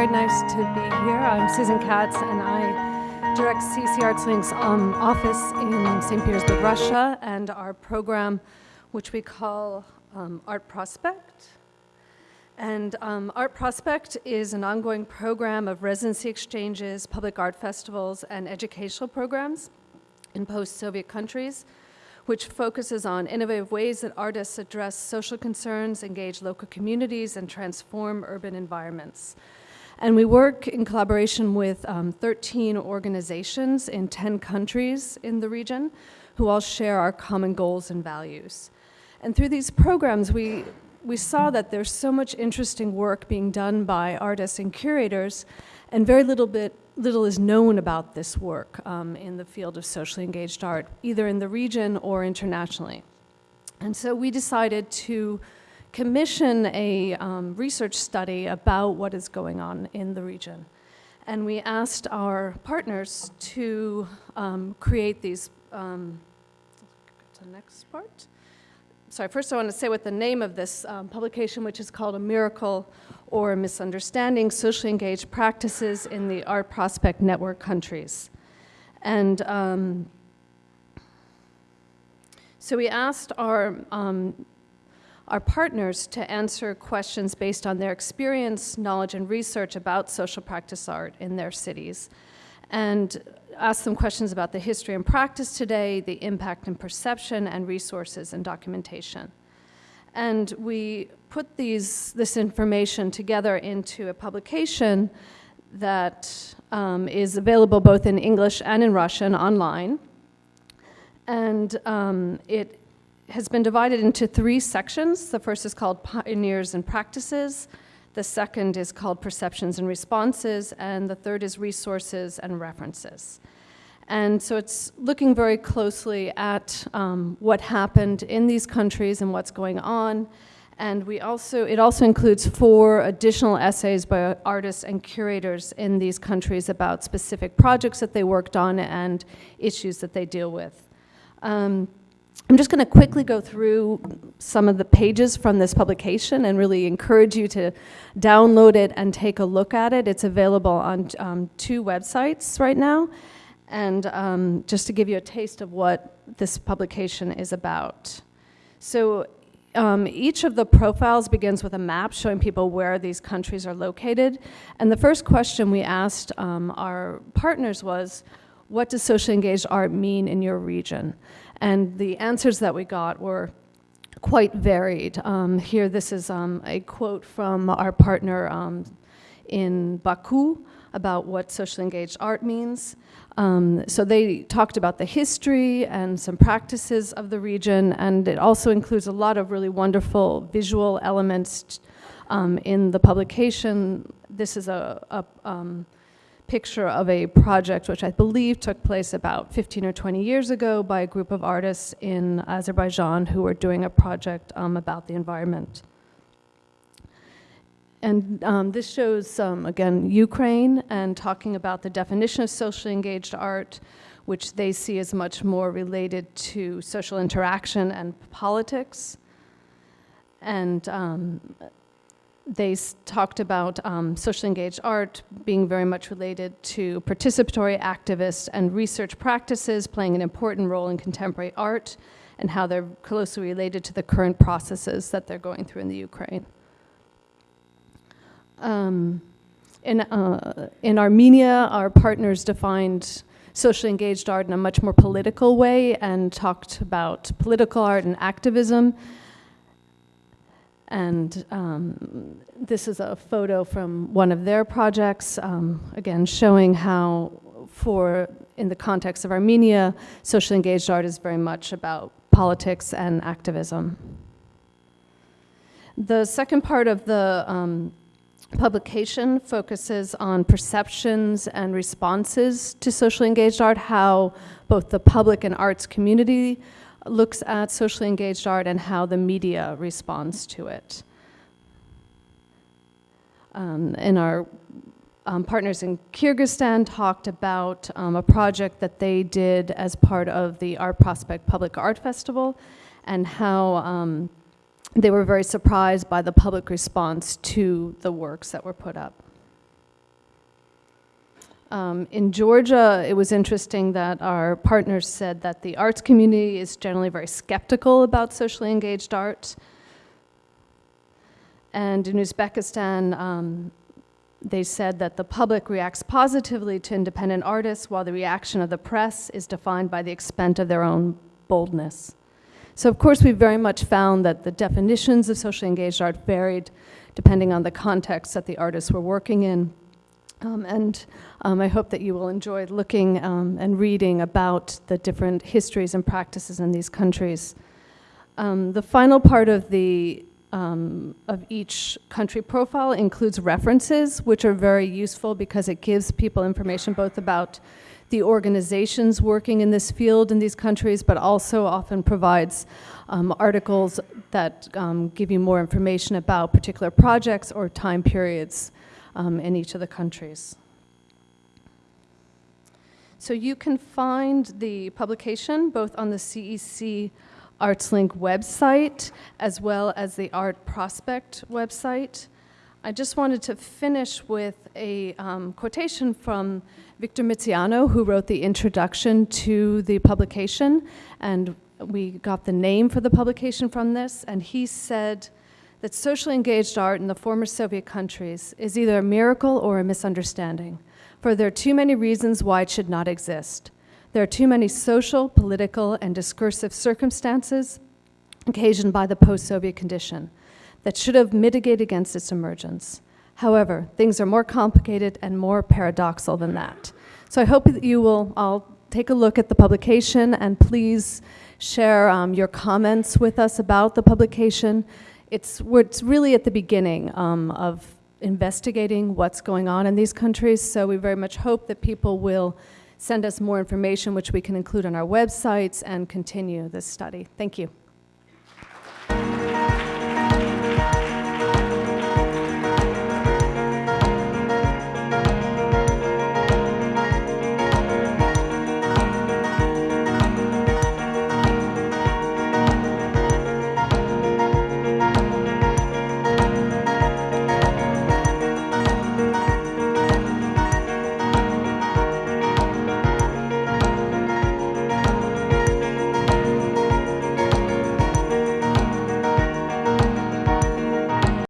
very nice to be here. I'm Susan Katz, and I direct CEC ArtsLink's um, office in St. Petersburg, Russia, and our program, which we call um, Art Prospect. And um, Art Prospect is an ongoing program of residency exchanges, public art festivals, and educational programs in post-Soviet countries which focuses on innovative ways that artists address social concerns, engage local communities, and transform urban environments. And we work in collaboration with um, 13 organizations in 10 countries in the region who all share our common goals and values. And through these programs, we, we saw that there's so much interesting work being done by artists and curators, and very little bit little is known about this work um, in the field of socially engaged art, either in the region or internationally. And so we decided to commission a um, research study about what is going on in the region. And we asked our partners to um, create these, um, the next part. Sorry, first I want to say what the name of this um, publication, which is called A Miracle or misunderstanding socially engaged practices in the Art Prospect Network countries. And um, so we asked our, um, our partners to answer questions based on their experience, knowledge, and research about social practice art in their cities. And ask them questions about the history and practice today, the impact and perception, and resources and documentation. And we put these, this information together into a publication that um, is available both in English and in Russian online. And um, it has been divided into three sections. The first is called Pioneers and Practices. The second is called Perceptions and Responses. And the third is Resources and References. And so it's looking very closely at um, what happened in these countries and what's going on. And we also, it also includes four additional essays by artists and curators in these countries about specific projects that they worked on and issues that they deal with. Um, I'm just going to quickly go through some of the pages from this publication and really encourage you to download it and take a look at it. It's available on um, two websites right now. And um, just to give you a taste of what this publication is about. So um, each of the profiles begins with a map showing people where these countries are located. And the first question we asked um, our partners was, what does socially engaged art mean in your region? And the answers that we got were quite varied. Um, here, this is um, a quote from our partner um, in Baku about what socially engaged art means. Um, so they talked about the history and some practices of the region, and it also includes a lot of really wonderful visual elements um, in the publication. This is a, a um, picture of a project which I believe took place about 15 or 20 years ago by a group of artists in Azerbaijan who were doing a project um, about the environment. And um, this shows, um, again, Ukraine and talking about the definition of socially engaged art, which they see as much more related to social interaction and politics. And um, they talked about um, socially engaged art being very much related to participatory activists and research practices playing an important role in contemporary art and how they're closely related to the current processes that they're going through in the Ukraine. Um, in, uh, in Armenia, our partners defined socially engaged art in a much more political way and talked about political art and activism. And um, this is a photo from one of their projects, um, again, showing how for, in the context of Armenia, socially engaged art is very much about politics and activism. The second part of the um, publication focuses on perceptions and responses to socially engaged art, how both the public and arts community looks at socially engaged art and how the media responds to it. Um, and our um, partners in Kyrgyzstan talked about um, a project that they did as part of the Art Prospect Public Art Festival and how um, they were very surprised by the public response to the works that were put up. Um, in Georgia, it was interesting that our partners said that the arts community is generally very skeptical about socially engaged art. And in Uzbekistan, um, they said that the public reacts positively to independent artists, while the reaction of the press is defined by the extent of their own boldness. So, of course, we very much found that the definitions of socially engaged art varied depending on the context that the artists were working in. Um, and um, I hope that you will enjoy looking um, and reading about the different histories and practices in these countries. Um, the final part of the um, of each country profile includes references, which are very useful because it gives people information both about the organizations working in this field in these countries, but also often provides um, articles that um, give you more information about particular projects or time periods um, in each of the countries. So you can find the publication both on the CEC ArtsLink website as well as the Art Prospect website. I just wanted to finish with a um, quotation from Victor Misiano, who wrote the introduction to the publication, and we got the name for the publication from this, and he said that socially engaged art in the former Soviet countries is either a miracle or a misunderstanding, for there are too many reasons why it should not exist. There are too many social, political, and discursive circumstances occasioned by the post Soviet condition that should have mitigated against its emergence. However, things are more complicated and more paradoxal than that. So I hope that you will all take a look at the publication and please share um, your comments with us about the publication. It's, it's really at the beginning um, of investigating what's going on in these countries, so we very much hope that people will send us more information, which we can include on our websites and continue this study. Thank you.